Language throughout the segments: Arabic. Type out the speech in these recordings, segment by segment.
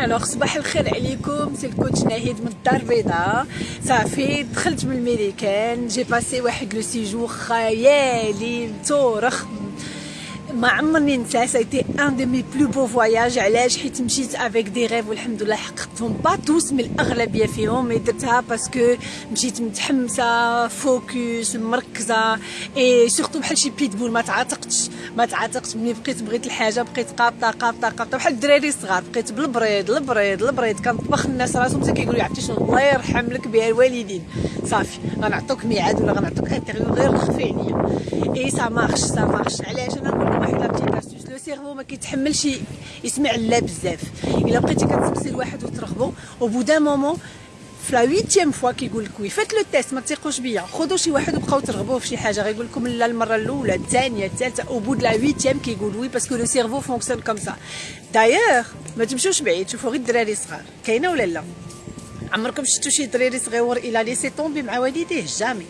Alors صباح الخير عليكم. c'est ال coach ناهيد من الدار البيضاء. صافي دخلت من الميريكان j'ai passé واحد le séjour خيالي تورخ ما عمرني ننسى c'était un de mes plus beaux voyages علاش؟ حيت مشيت avec des rêves والحمد لله حققتهم. pas tous mais الأغلبية فيهم. mais درتها parce que مشيت متحمسة focus مركزة. et surtout بحال شي بيتبول ما تعاتقتش. ما تعاتقتش ملي بقيت بغيت الحاجة بقيت قابطة قابطة قابطة. بحال الدراري الصغار. بقيت بالبريض البريض البريض كنطبخ الناس راسهم. حتى كيقولوا عرفتي شنو؟ الله يرحم لك بها الوالدين. صافي. غنعطوك ميعاد ولا غنعطوك interview غير خفي عليا et ça marche ça marche علاش؟ أنا نقول واحد la petite astuce. le cerveau ما كيتحملش يسمع لا بزاف. إلا بقيتي كتسقسي لواحد وترغبو. au bout d'un moment في la huitième fois كيقول لك oui. faites le test ما تيقوش بيا. خذوا شي واحد وبقاو ترغبوا في شي حاجة. غيقول لكم لا المرة الأولى الثانية الثالثة. au bout la huitième كيقول oui parce que le cerveau fonctionne comme ça دايوغ ما تمشوش بعيد. شوفوا غير الدراري صغار. كاينة ولا لا؟ عمركم شفتوا شي دراري صغيور إلى laisser tomber مع والديه؟ jamais.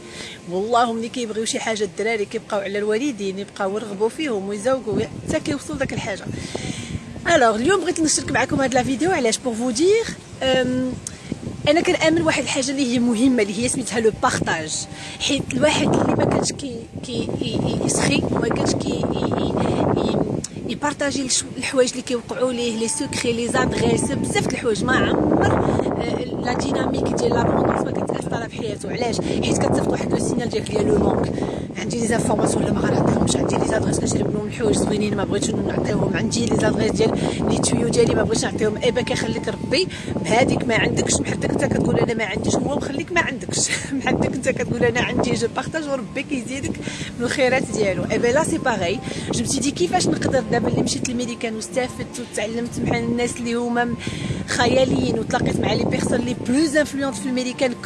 والله ملي كيبغيو شي حاجة الدراري كيبقاو على الوالدين يبقاو يرغبوا فيهم ويزوقوا حتى كيوصلوا داك الحاجة. alors اليوم بغيت نشارك معكم هاد la vidéo علاش؟ pour vous dire أنا كنأمن واحد الحاجة اللي هي مهمة اللي هي سميتها le partage حيت الواحد اللي ما كانش كي كي يسخي وما كانش كي يبارطاجي الحوايج اللي كيوقعوا ليه les secrets les adresses بزاف د الحوايج ما عمر la dynamique ديال l'abondance ما كتأثر في حياته. علاش؟ حيت كتصيفط واحد le signal ديالك ديال le manque. عندي les informations ولا ما غنعطيهمش. عندي les adresses كنشري منهم الحوايج زوينين ما بغيتش نعطيهم. عندي les adresses ديال les tuyaux ديالي ما بغيتش نعطيهم. eh ben كيخليك ربي بهذيك ما عندكش. بحالك انت كتقول أنا ما عنديش هو مخليك ما عندكش. بحالك انت كتقول أنا عندي je partage وربي كيزيدك من الخيرات ديالو. اي با لا سي باغي جو متي دي كيفاش نقدر دابا اللي مشيت للميديكان واستفدت وتعلمت مع الناس اللي هما خياليين وتلاقيت مع لي بيرسون les plus influentes films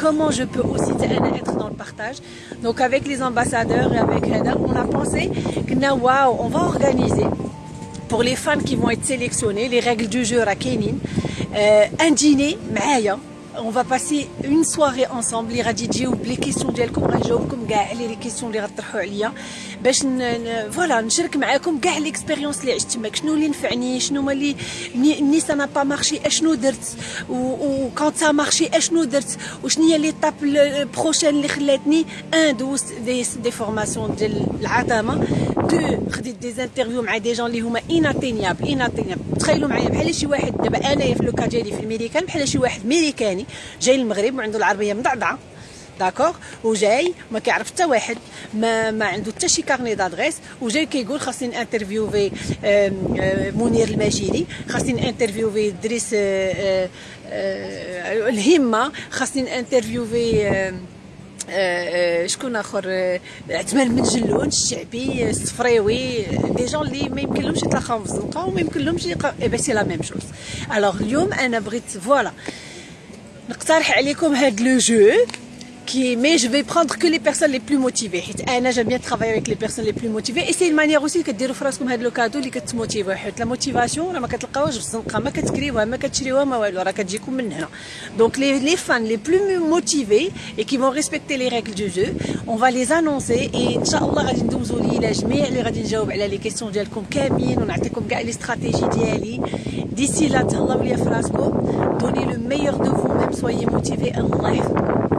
comment je peux aussi être dans le partage. Donc avec les ambassadeurs et avec on a pensé que on va organiser pour les fans qui vont être sélectionnés, les règles du jeu à Kenin, euh, un dîner, Maya, on va passer une soirée ensemble اللي غادي تجيو بلي كيسيون ديالكم غنجاوبكم كاع لي كيسيون اللي غطرحوا عليا باش فوالا نشارك معاكم كاع ليكسبيريونس اللي عشت تماك شنو اللي نفعني شنو هما اللي ني سا با مارشي اشنو درت و كونت سا مارشي اشنو درت وشنو هي ليطاب بروشين اللي خلاتني ان دوز دي, دي فورماسيون ديال العظامه دو خديت دي زانترفيو مع دي جون اللي هما اناتينيابل اناتينيابل تخيلوا معايا بحال شي واحد دابا انايا في لوكا ديالي في الميريكان بحال شي واحد ميريكاني جاي المغرب وعنده العربية مضعضعه d'accord وجاي ما كيعرف حتى واحد ما ما عنده حتى شي carnet d'adresses وجاي كيقول خاصني interviewer منير الماجيري خاصني interviewer دريس الهمة خاصني interviewer شكون آخر؟ عثمان بن جلون الشعبي الصفريوي des gens اللي ما يمكن لهمش يتلاقاو في الزنقة وما يمكن لهمش ben c'est la même chose alors اليوم أنا بغيت voilà نقترح عليكم هاد لو جو. qui, mais je vais prendre que les personnes les plus motivées. Anna, j'aime bien travailler avec les personnes les plus motivées. Et c'est une manière aussi que de faire comme le cadeau qui te motive. La motivation, ما كتلقاوهاش في الزنقه ما كتكريوها ما كتشريوها ما والو راه كتجيكم من هنا. Donc les les fans les plus motivés et qui vont respecter les règles du jeu, on va les annoncer et ان شاء الله غادي ندوزو لي جميع اللي غادي نجاوب على لي كيسيون ديالكم كاملين ونعطيكم كاع لي استراتيجي ديالي. ديسي لا تهلاو ليا في راسكم. Donnez le meilleur de vous-même, soyez motivés. الله يحفظكم.